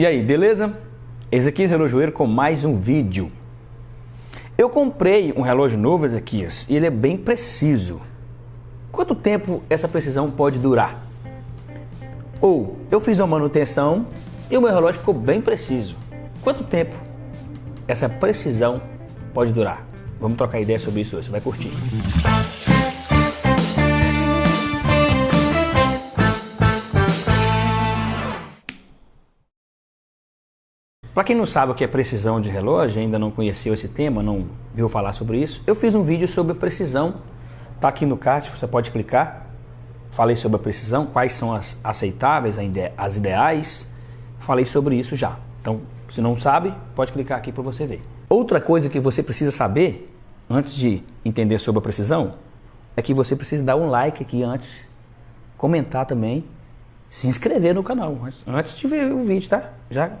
E aí, beleza? Ezequias Relojoeiro com mais um vídeo. Eu comprei um relógio novo, Ezequias, e ele é bem preciso. Quanto tempo essa precisão pode durar? Ou eu fiz uma manutenção e o meu relógio ficou bem preciso. Quanto tempo essa precisão pode durar? Vamos trocar ideia sobre isso hoje, você vai curtir. Para quem não sabe o que é precisão de relógio, ainda não conheceu esse tema, não viu falar sobre isso, eu fiz um vídeo sobre precisão. Está aqui no card, você pode clicar. Falei sobre a precisão, quais são as aceitáveis, as ideais. Falei sobre isso já. Então, se não sabe, pode clicar aqui para você ver. Outra coisa que você precisa saber, antes de entender sobre a precisão, é que você precisa dar um like aqui antes, comentar também, se inscrever no canal, antes de ver o vídeo, tá? Já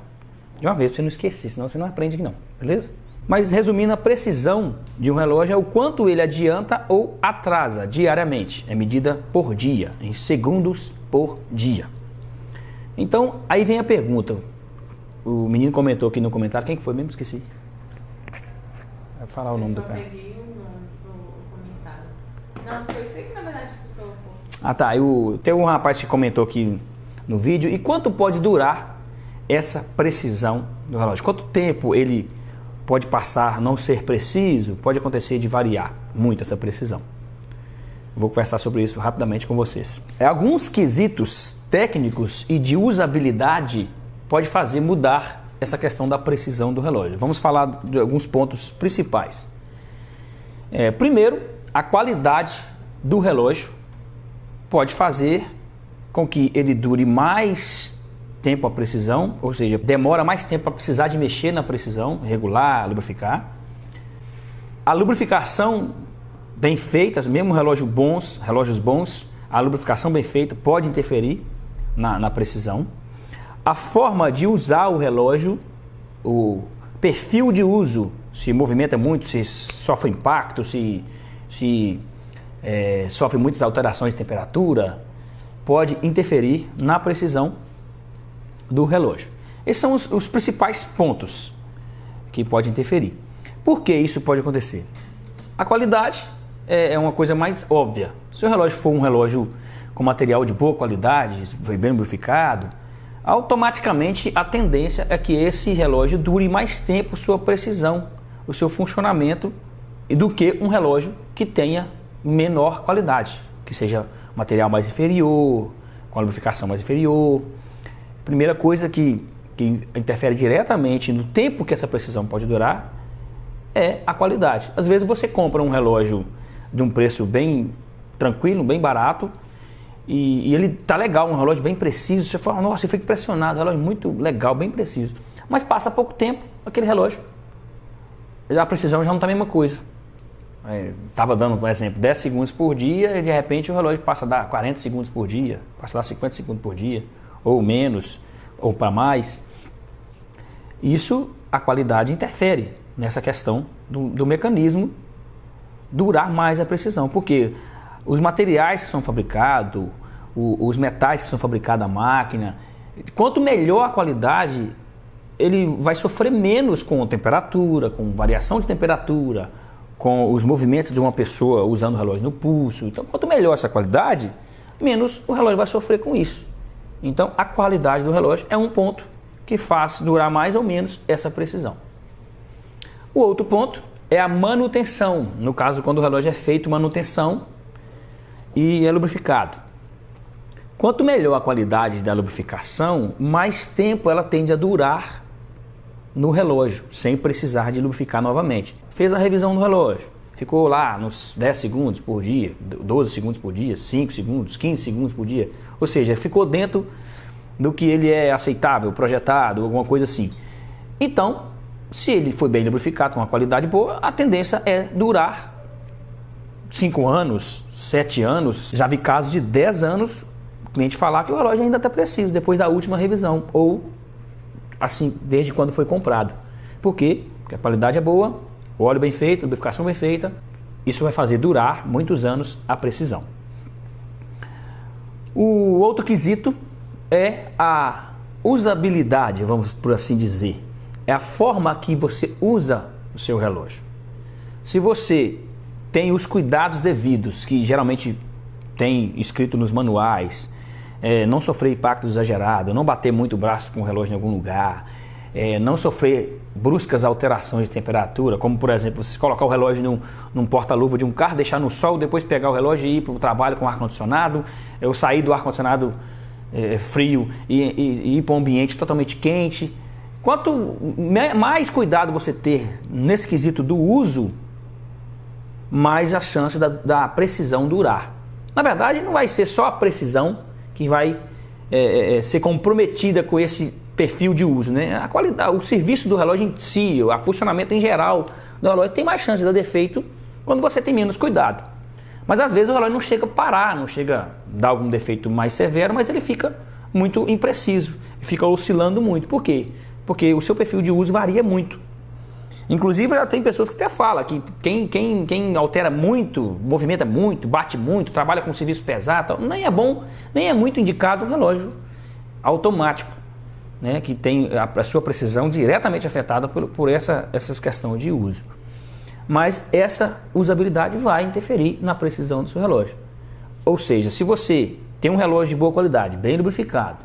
de uma vez, pra você não esquecer, senão você não aprende aqui não, beleza? Mas resumindo, a precisão de um relógio é o quanto ele adianta ou atrasa diariamente. É medida por dia, em segundos por dia. Então, aí vem a pergunta. O menino comentou aqui no comentário, quem que foi mesmo? Esqueci. Vai falar o nome do cara. peguei o nome do comentário. Não, foi você que na verdade. Ah tá, eu, tem um rapaz que comentou aqui no vídeo. E quanto pode durar essa precisão do relógio? Quanto tempo ele pode passar não ser preciso? Pode acontecer de variar muito essa precisão. Vou conversar sobre isso rapidamente com vocês. É, alguns quesitos técnicos e de usabilidade pode fazer mudar essa questão da precisão do relógio. Vamos falar de alguns pontos principais. É, primeiro, a qualidade do relógio pode fazer com que ele dure mais tempo a precisão, ou seja, demora mais tempo para precisar de mexer na precisão, regular, lubrificar. A lubrificação bem feita, mesmo relógio bons, relógios bons, a lubrificação bem feita pode interferir na, na precisão. A forma de usar o relógio, o perfil de uso, se movimenta muito, se sofre impacto, se, se é, sofre muitas alterações de temperatura, pode interferir na precisão do relógio. Esses são os, os principais pontos que podem interferir. Por que isso pode acontecer? A qualidade é, é uma coisa mais óbvia. Se o relógio for um relógio com material de boa qualidade, foi bem lubrificado, automaticamente a tendência é que esse relógio dure mais tempo sua precisão, o seu funcionamento, do que um relógio que tenha menor qualidade, que seja material mais inferior, com a lubrificação mais inferior, Primeira coisa que, que interfere diretamente no tempo que essa precisão pode durar é a qualidade. Às vezes você compra um relógio de um preço bem tranquilo, bem barato, e, e ele tá legal, um relógio bem preciso. Você fala, nossa, eu fico impressionado, relógio muito legal, bem preciso. Mas passa pouco tempo aquele relógio, a precisão já não está a mesma coisa. Estava é, dando, por exemplo, 10 segundos por dia e de repente o relógio passa a dar 40 segundos por dia, passa a dar 50 segundos por dia ou menos, ou para mais. Isso, a qualidade interfere nessa questão do, do mecanismo durar mais a precisão, porque os materiais que são fabricados, os metais que são fabricados na máquina, quanto melhor a qualidade, ele vai sofrer menos com temperatura, com variação de temperatura, com os movimentos de uma pessoa usando o relógio no pulso. Então, quanto melhor essa qualidade, menos o relógio vai sofrer com isso. Então, a qualidade do relógio é um ponto que faz durar mais ou menos essa precisão. O outro ponto é a manutenção, no caso quando o relógio é feito manutenção e é lubrificado. Quanto melhor a qualidade da lubrificação, mais tempo ela tende a durar no relógio, sem precisar de lubrificar novamente. Fez a revisão do relógio, ficou lá nos 10 segundos por dia, 12 segundos por dia, 5 segundos, 15 segundos por dia. Ou seja, ficou dentro do que ele é aceitável, projetado, alguma coisa assim. Então, se ele foi bem lubrificado, com uma qualidade boa, a tendência é durar 5 anos, 7 anos. Já vi casos de 10 anos o cliente falar que o relógio ainda está preciso depois da última revisão ou assim, desde quando foi comprado. Por quê? Porque a qualidade é boa, o óleo bem feito, lubrificação bem feita, isso vai fazer durar muitos anos a precisão. O outro quesito é a usabilidade, vamos por assim dizer, é a forma que você usa o seu relógio. Se você tem os cuidados devidos, que geralmente tem escrito nos manuais, é, não sofrer impacto exagerado, não bater muito o braço com o relógio em algum lugar, é, não sofrer bruscas alterações de temperatura, como por exemplo, você colocar o relógio num, num porta-luva de um carro, deixar no sol, depois pegar o relógio e ir para o trabalho com ar-condicionado, eu sair do ar-condicionado é, frio e, e, e ir para um ambiente totalmente quente. Quanto mais cuidado você ter nesse quesito do uso, mais a chance da, da precisão durar. Na verdade, não vai ser só a precisão que vai é, é, ser comprometida com esse perfil de uso, né? A qualidade, o serviço do relógio em si, o funcionamento em geral do relógio tem mais chance de dar defeito quando você tem menos cuidado. Mas às vezes o relógio não chega a parar, não chega a dar algum defeito mais severo, mas ele fica muito impreciso, fica oscilando muito. Por quê? Porque o seu perfil de uso varia muito. Inclusive já tem pessoas que até falam que quem, quem, quem altera muito, movimenta muito, bate muito, trabalha com serviço pesado, nem é bom, nem é muito indicado o relógio automático, né, que tem a, a sua precisão diretamente afetada por, por essa, essas questões de uso. Mas essa usabilidade vai interferir na precisão do seu relógio. Ou seja, se você tem um relógio de boa qualidade, bem lubrificado,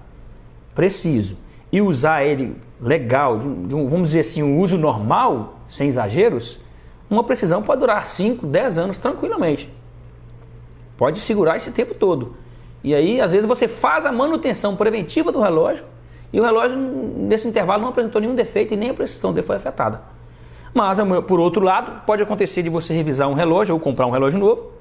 preciso, e usar ele legal, de um, de um, vamos dizer assim, um uso normal, sem exageros, uma precisão pode durar 5, 10 anos tranquilamente. Pode segurar esse tempo todo. E aí, às vezes, você faz a manutenção preventiva do relógio e o relógio, nesse intervalo, não apresentou nenhum defeito e nem a precisão dele foi afetada. Mas, por outro lado, pode acontecer de você revisar um relógio ou comprar um relógio novo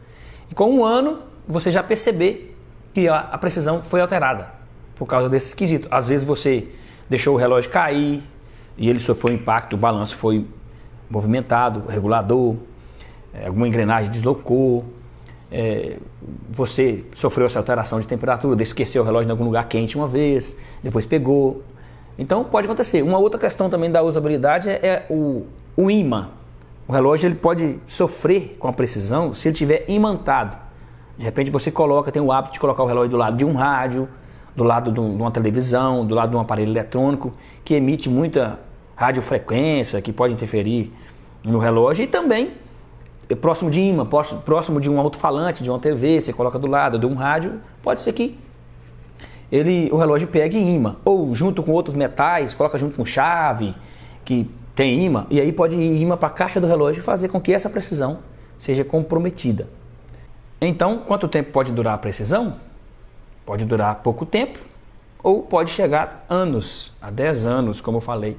e com um ano você já perceber que a, precisão foi alterada por causa desse esquisito. Às vezes você deixou o relógio cair e ele sofreu impacto, o balanço foi movimentado, o regulador, é, alguma engrenagem deslocou, é, você sofreu essa alteração de temperatura, esqueceu o relógio em algum lugar quente uma vez, depois pegou. Então pode acontecer. Uma outra questão também da usabilidade é, é o, o imã. O relógio ele pode sofrer com a precisão se ele estiver imantado. De repente você coloca, tem o hábito de colocar o relógio do lado de um rádio, do lado de uma televisão, do lado de um aparelho eletrônico que emite muita radiofrequência, que pode interferir no relógio e também próximo de imã, próximo de um alto-falante, de uma TV, você coloca do lado de um rádio, pode ser que ele, o relógio pegue imã. Ou junto com outros metais, coloca junto com chave, que tem imã, e aí pode ir imã para a caixa do relógio e fazer com que essa precisão seja comprometida. Então, quanto tempo pode durar a precisão? Pode durar pouco tempo ou pode chegar anos, a 10 anos, como eu falei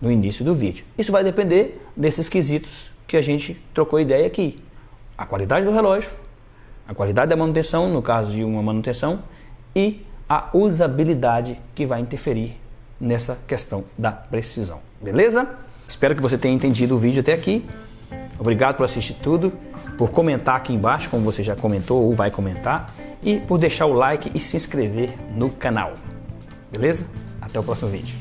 no início do vídeo. Isso vai depender desses quesitos que a gente trocou ideia aqui. A qualidade do relógio, a qualidade da manutenção, no caso de uma manutenção, e a usabilidade que vai interferir nessa questão da precisão. Beleza? Espero que você tenha entendido o vídeo até aqui. Obrigado por assistir tudo, por comentar aqui embaixo, como você já comentou ou vai comentar e por deixar o like e se inscrever no canal. Beleza? Até o próximo vídeo.